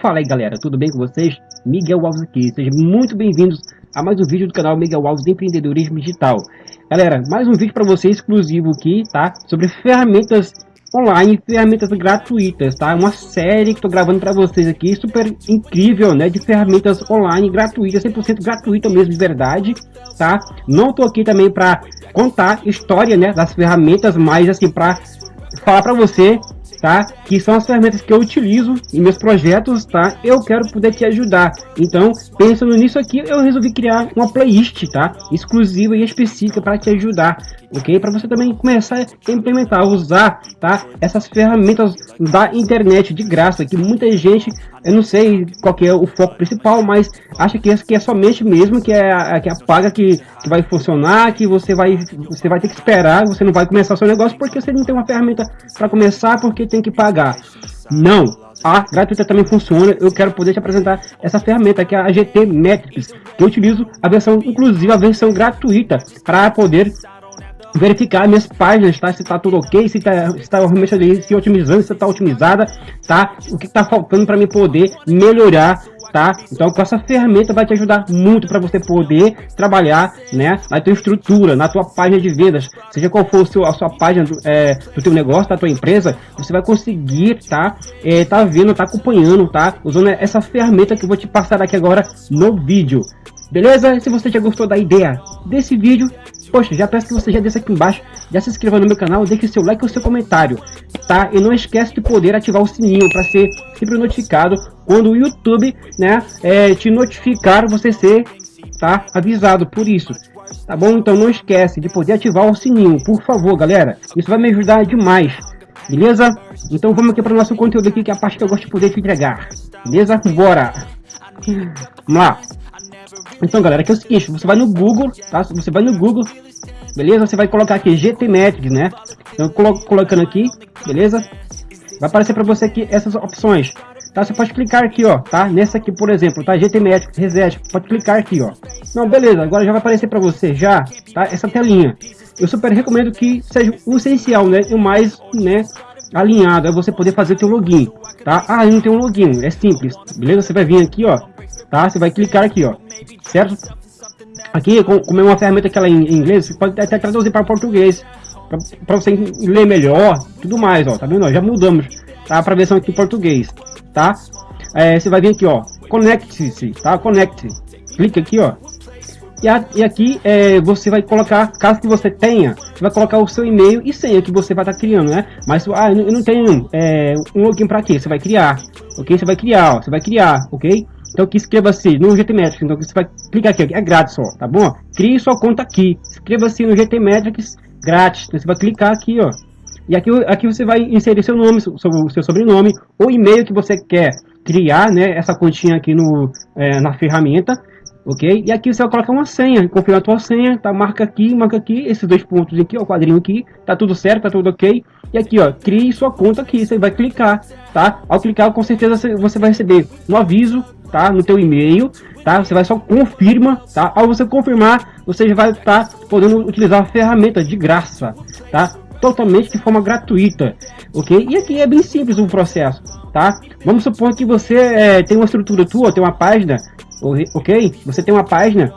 Fala aí galera, tudo bem com vocês? Miguel Alves aqui, sejam muito bem-vindos a mais um vídeo do canal Miguel Alves de Empreendedorismo Digital. Galera, mais um vídeo para você exclusivo aqui, tá? Sobre ferramentas online, ferramentas gratuitas, tá? Uma série que estou gravando para vocês aqui, super incrível, né? De ferramentas online gratuitas, 100% gratuita mesmo, de verdade, tá? Não estou aqui também para contar história, né? Das ferramentas, mas assim, para falar para você, tá? Que são as ferramentas que eu utilizo em meus projetos, tá? Eu quero poder te ajudar. Então, pensando nisso aqui, eu resolvi criar uma playlist, tá? Exclusiva e específica para te ajudar, ok? Para você também começar a implementar, usar, tá? Essas ferramentas da internet de graça, que muita gente, eu não sei qual que é o foco principal, mas acha que que é somente mesmo que é a, que é a paga que, que vai funcionar, que você vai você vai ter que esperar, você não vai começar o seu negócio porque você não tem uma ferramenta para começar, porque tem que pagar. Não, a gratuita também funciona. Eu quero poder te apresentar essa ferramenta que é a GT Metrics, que eu utilizo a versão, inclusive a versão gratuita, para poder verificar minhas páginas, tá? Se tá tudo ok, se tá, se tá realmente ali, se otimizando, se tá otimizada, tá? O que tá faltando para mim poder melhorar tá? Então com essa ferramenta vai te ajudar muito para você poder trabalhar, né, na tua estrutura, na tua página de vendas, seja qual for seu, a sua página do, é, do teu negócio, da tua empresa, você vai conseguir, tá, é, tá vendo, tá acompanhando, tá, usando essa ferramenta que eu vou te passar aqui agora no vídeo. Beleza? Se você já gostou da ideia desse vídeo, Poxa, já peço que você já desça aqui embaixo, já se inscreva no meu canal, deixe seu like e o seu comentário, tá? E não esquece de poder ativar o sininho para ser sempre notificado quando o YouTube, né, é, te notificar, você ser, tá, avisado por isso. Tá bom? Então não esquece de poder ativar o sininho, por favor, galera. Isso vai me ajudar demais. Beleza? Então vamos aqui para o nosso conteúdo aqui, que é a parte que eu gosto de poder te entregar. Beleza? Bora! Vamos lá. Então, galera, aqui é o seguinte, você vai no Google, tá? Você vai no Google, beleza? Você vai colocar aqui GT Metrics, né? Então, colo colocando aqui, beleza? Vai aparecer para você aqui essas opções, tá? Você pode clicar aqui, ó, tá? Nessa aqui, por exemplo, tá? GT Metrics, Reset, pode clicar aqui, ó. Não, beleza, agora já vai aparecer para você, já, tá? Essa telinha. Eu super recomendo que seja o essencial, né? E o mais, né? Alinhado, é você poder fazer teu login, tá? Ah, não tem um login, é simples, beleza? Você vai vir aqui, ó, tá? Você vai clicar aqui, ó, certo? Aqui, como é uma ferramenta que ela é em inglês, você pode até traduzir para português, para você ler melhor, tudo mais, ó, tá vendo? já mudamos, tá? Para versão aqui em português, tá? É, você vai vir aqui, ó, conecte-se, tá? Conecte, clica aqui, ó. E, a, e aqui é, você vai colocar, caso que você tenha, você vai colocar o seu e-mail e senha que você vai estar tá criando, né? Mas, ah, eu não tenho é, um login para quê? Você vai criar, ok? Você vai criar, ó, você vai criar, ok? Então aqui inscreva-se no GT Metrics. Então você vai clicar aqui, é grátis só, tá bom? Crie sua conta aqui. Inscreva-se no GT Metrics grátis. Então você vai clicar aqui, ó. E aqui, aqui você vai inserir seu nome, seu, seu sobrenome, o e-mail que você quer criar, né? Essa continha aqui no, é, na ferramenta ok? E aqui você vai colocar uma senha, confirmar a tua senha, tá? Marca aqui, marca aqui, esses dois pontos aqui, ó, o quadrinho aqui, tá tudo certo, tá tudo ok. E aqui, ó, crie sua conta aqui, você vai clicar, tá? Ao clicar, com certeza você vai receber um aviso, tá? No teu e-mail, tá? Você vai só confirma, tá? Ao você confirmar, você já vai estar tá podendo utilizar a ferramenta de graça, tá? Totalmente de forma gratuita, ok? E aqui é bem simples o processo, tá? Vamos supor que você é, tem uma estrutura tua, tem uma página, ok? Você tem uma página,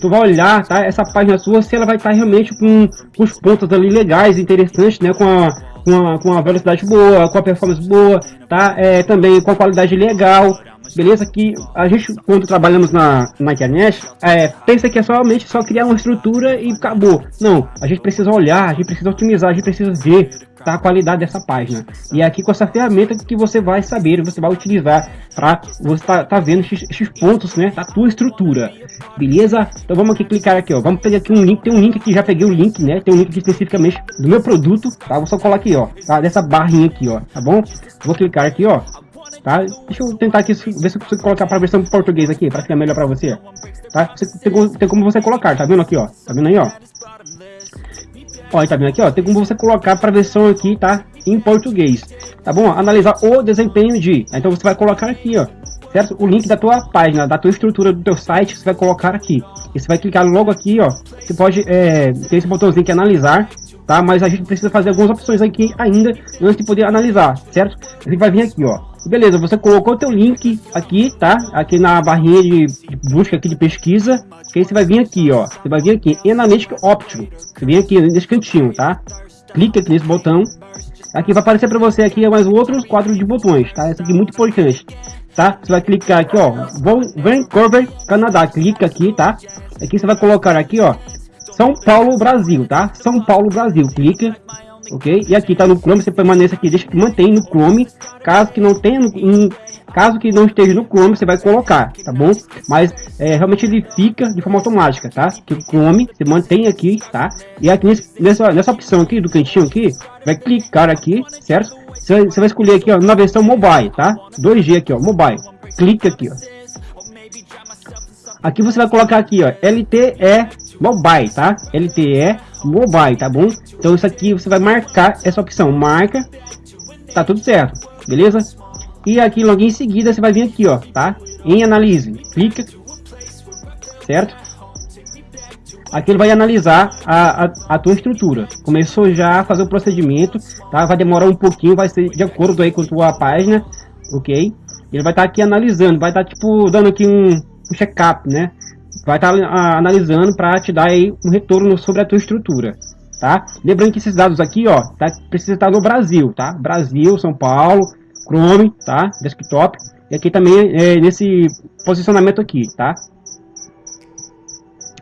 tu vai olhar, tá? Essa página sua, se ela vai estar realmente com, com os pontos ali legais, interessantes, né? Com a, com a, com a velocidade boa, com a performance boa, tá? É, também com a qualidade legal, beleza? Que a gente, quando trabalhamos na, na internet, é, pensa que é somente só criar uma estrutura e acabou. Não, a gente precisa olhar, a gente precisa otimizar, a gente precisa ver tá, a qualidade dessa página. E é aqui com essa ferramenta que você vai saber, você vai utilizar para você tá, tá vendo esses, pontos, né, da tua estrutura. Beleza? Então vamos aqui clicar aqui, ó. Vamos pegar aqui um link, tem um link aqui, já peguei o link, né? Tem um link especificamente do meu produto, tá? Vou só colar aqui, ó, tá? Dessa barrinha aqui, ó, tá bom? Vou clicar aqui, ó, tá? Deixa eu tentar aqui ver se eu consigo colocar para a versão português aqui, para ficar melhor para você, tá? Você, tem, tem, como você colocar, tá vendo aqui, ó? Tá vendo aí, ó? Ó, tá vendo aqui, ó? Tem como você colocar para a versão aqui, tá? Em português, tá bom? Analisar o desempenho de. Então você vai colocar aqui, ó. Certo? O link da tua página, da tua estrutura do teu site, você vai colocar aqui. E você vai clicar logo aqui, ó. Você pode, é, ter esse botãozinho que é analisar, tá? Mas a gente precisa fazer algumas opções aqui ainda antes de poder analisar, certo? A gente vai vir aqui, ó. Beleza, você colocou o teu link aqui, tá? Aqui na barrinha de, busca aqui de pesquisa, que aí você vai vir aqui, ó. Você vai vir aqui em Analytics Option. Você vem aqui nesse cantinho, tá? Clica aqui nesse botão. Aqui vai aparecer para você aqui mais outros quatro de botões, tá? Esse aqui é muito importante, tá? Você vai clicar aqui, ó, Vancouver, Canadá. Clica aqui, tá? Aqui você vai colocar aqui, ó, São Paulo, Brasil, tá? São Paulo, Brasil. Clica ok? E aqui tá no Chrome, você permanece aqui, deixa que mantém no Chrome. Caso que não tenha, no, caso que não esteja no Chrome, você vai colocar, tá bom? Mas é, realmente ele fica de forma automática, tá? Que o Chrome você mantém aqui, tá? E aqui nessa, nessa opção aqui do cantinho aqui, vai clicar aqui, certo? Você, você vai escolher aqui, ó, na versão mobile, tá? 2G aqui, ó, mobile. Clica aqui, ó. Aqui você vai colocar aqui, ó, LTE Mobile, tá? LTE Mobile, tá bom? Então isso aqui você vai marcar essa opção, marca, tá tudo certo, beleza? E aqui logo em seguida você vai vir aqui, ó, tá? Em análise, clica, certo? Aqui ele vai analisar a, a, a, tua estrutura. Começou já a fazer o procedimento, tá? Vai demorar um pouquinho, vai ser de acordo aí com a tua página, ok? Ele vai estar tá aqui analisando, vai estar tá, tipo dando aqui um, um check-up, né? Vai estar tá, analisando para te dar aí um retorno sobre a tua estrutura, tá? Lembrando que esses dados aqui, ó, tá, precisa estar no Brasil, tá? Brasil, São Paulo, Chrome, tá? Desktop. E aqui também é, nesse posicionamento aqui, tá?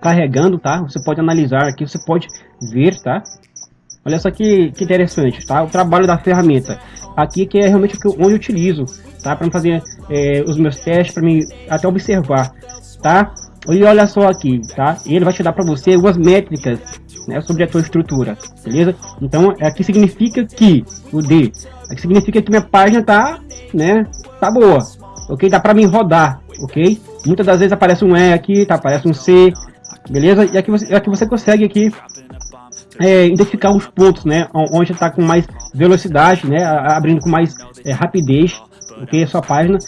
Carregando, tá? Você pode analisar aqui, você pode ver, tá? Olha só que, que interessante, tá? O trabalho da ferramenta. Aqui que é realmente o que eu, onde eu utilizo, tá? Para fazer é, os meus testes, para mim até observar, tá? E olha só aqui, tá? Ele vai te dar para você algumas métricas né, sobre a tua estrutura, beleza? Então, aqui significa que o D, aqui significa que minha página tá, né, tá boa, ok? Dá para mim rodar, ok? Muitas das vezes aparece um E aqui, tá? Aparece um C, beleza? E aqui você, aqui você consegue aqui é, identificar os pontos, né? Onde está com mais velocidade, né? Abrindo com mais é, rapidez, ok? A sua página,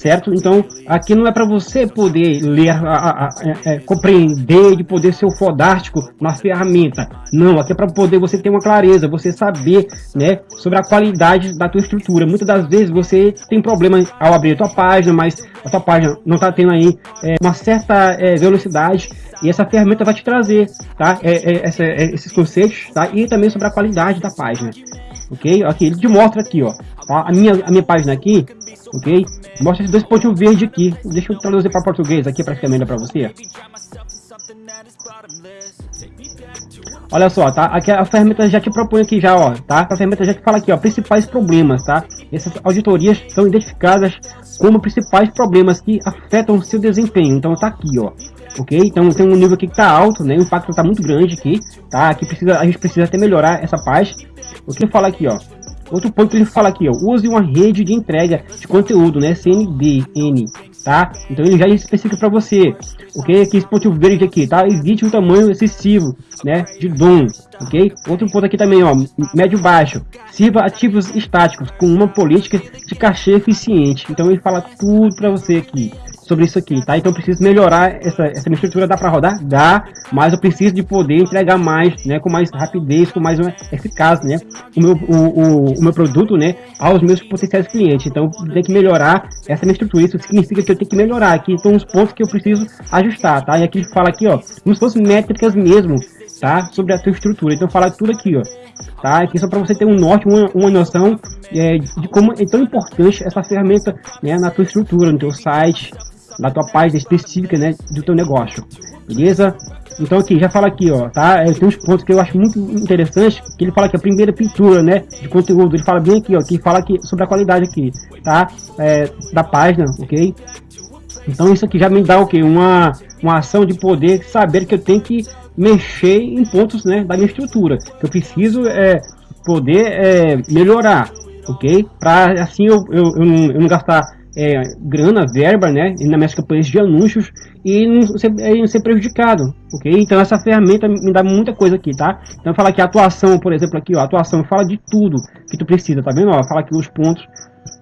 certo? Então, aqui não é para você poder ler, a, a, a, é, é, compreender, de poder ser o fodástico na ferramenta. Não, aqui é para poder você ter uma clareza, você saber, né? Sobre a qualidade da tua estrutura. Muitas das vezes você tem problema ao abrir a tua página, mas a tua página não está tendo aí é, uma certa é, velocidade e essa ferramenta vai te trazer, tá? É, é, essa, esses conceitos, tá? E também sobre a qualidade da página, ok? Aqui ele te mostra aqui, ó, tá? A minha, a minha página aqui, ok? Mostra esses dois pontinhos verdes aqui. Deixa eu traduzir para português aqui para para você. Olha só, tá? Aqui a ferramenta já te propõe aqui já, ó, tá? A ferramenta já te fala aqui, ó, principais problemas, tá? Essas auditorias são identificadas como principais problemas que afetam o seu desempenho. Então tá aqui, ó ok? Então tem um nível aqui que está alto, né? O impacto está muito grande aqui, tá? Aqui precisa, a gente precisa até melhorar essa parte. O que fala aqui, ó? Outro ponto que ele fala aqui, ó, use uma rede de entrega de conteúdo, né? CNDN, tá? Então ele já especifica para você, ok? Aqui esse ponto verde aqui, tá? Evite um tamanho excessivo, né? De DOM, ok? Outro ponto aqui também, ó, médio baixo. Sirva ativos estáticos com uma política de cachê eficiente. Então ele fala tudo para você aqui, sobre isso aqui, tá? Então eu preciso melhorar essa, essa minha estrutura, dá para rodar? Dá, mas eu preciso de poder entregar mais, né? Com mais rapidez, com mais eficaz, né? O meu, o, o, o meu produto, né? Aos meus potenciais clientes. Então eu tenho que melhorar essa minha estrutura. Isso significa que eu tenho que melhorar. Aqui estão os pontos que eu preciso ajustar, tá? E aqui fala aqui, ó, como se fossem métricas mesmo, tá? Sobre a tua estrutura. Então fala tudo aqui, ó. Tá? Aqui só para você ter um norte, uma, uma noção é, de como é tão importante essa ferramenta né, na tua estrutura, no teu site, na tua página específica, né, do teu negócio, beleza? Então aqui, já fala aqui, ó, tá? É, tem uns pontos que eu acho muito interessante, que ele fala que a primeira pintura, né, de conteúdo, ele fala bem aqui, ó, que fala aqui sobre a qualidade aqui, tá? É, da página, ok? Então isso aqui já me dá o que? Uma, uma ação de poder saber que eu tenho que mexer em pontos, né, da minha estrutura, que eu preciso é, poder é, melhorar, ok? Para assim eu, eu, eu, eu não gastar é, grana, verba, né, nas minhas campanhas de anúncios e não ser, é, não ser prejudicado, ok? Então essa ferramenta me dá muita coisa aqui, tá? Então fala que atuação, por exemplo, aqui, ó, atuação fala de tudo que tu precisa, tá vendo? Ó, fala aqui os pontos,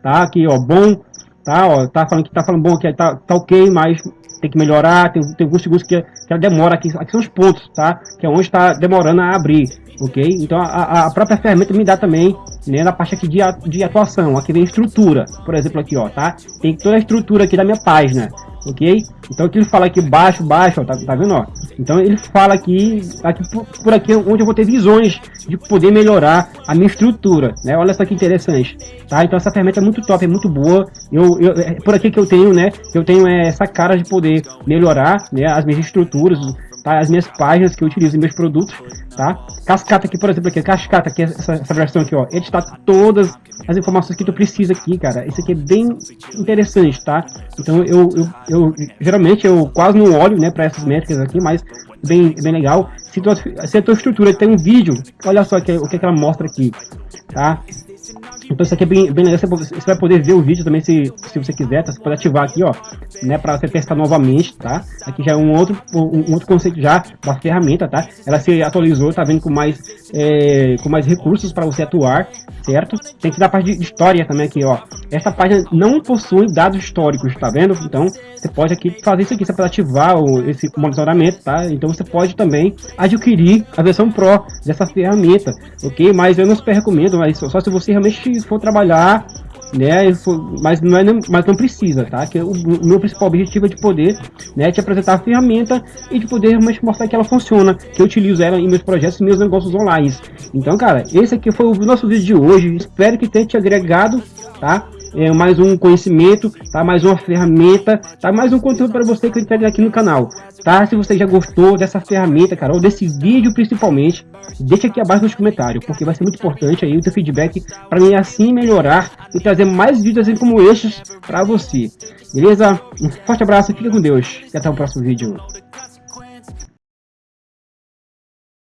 tá? Aqui, ó, bom, tá? Ó, tá falando que tá falando bom aqui, tá, tá ok, mas tem que melhorar, tem, tem alguns segundos que, que ela demora, aqui, aqui são os pontos, tá? Que é onde está demorando a abrir, ok? Então a, a própria ferramenta me dá também, né, na parte aqui de, de atuação, aqui vem estrutura, por exemplo aqui, ó, tá? Tem toda a estrutura aqui da minha página, ok? Então aqui ele fala aqui baixo, baixo, ó, tá, tá vendo, ó? Então ele fala aqui, aqui por, por, aqui onde eu vou ter visões de poder melhorar a minha estrutura, né? Olha só que interessante, tá? Então essa ferramenta é muito top, é muito boa. Eu, eu é por aqui que eu tenho, né? Eu tenho essa cara de poder melhorar, né? As minhas estruturas, tá? As minhas páginas que eu utilizo em meus produtos, tá? Cascata aqui, por exemplo, aqui, cascata aqui, essa, essa versão aqui, ó. Está todas as informações que tu precisa aqui, cara. Isso aqui é bem interessante, tá? Então eu, eu, eu geralmente eu quase não olho, né, para essas métricas aqui, mas bem, bem legal. Se, tu, se a tua estrutura tem um vídeo, olha só que, o que, que ela mostra aqui, tá? Então isso aqui é bem, bem legal, você, vai poder ver o vídeo também se, se você quiser, tá? Você pode ativar aqui, ó, né, para você testar novamente, tá? Aqui já é um outro, um outro conceito já da ferramenta, tá? Ela se atualizou, tá vendo com mais, é, com mais recursos para você atuar, certo? Tem que dar parte de história também aqui, ó. Essa página não possui dados históricos, tá vendo? Então você pode aqui fazer isso aqui, você pode ativar o, esse monitoramento, tá? Então você pode também adquirir a versão Pro dessa ferramenta, ok? Mas eu não super recomendo, mas só se você realmente for trabalhar né? Mas não, é, mas não precisa, tá? Que o, o, meu principal objetivo é de poder, né, te apresentar a ferramenta e de poder realmente mostrar que ela funciona, que eu utilizo ela em meus projetos e meus negócios online. Então, cara, esse aqui foi o nosso vídeo de hoje. Espero que tenha te agregado, tá? É, mais um conhecimento, tá? Mais uma ferramenta, tá? Mais um conteúdo para você que eu entrego aqui no canal, tá? Se você já gostou dessa ferramenta, cara, ou desse vídeo principalmente, deixa aqui abaixo nos comentários, porque vai ser muito importante aí o teu feedback para mim assim melhorar e trazer mais vídeos assim como estes para você. Beleza? Um forte abraço, fica com Deus e até o próximo vídeo.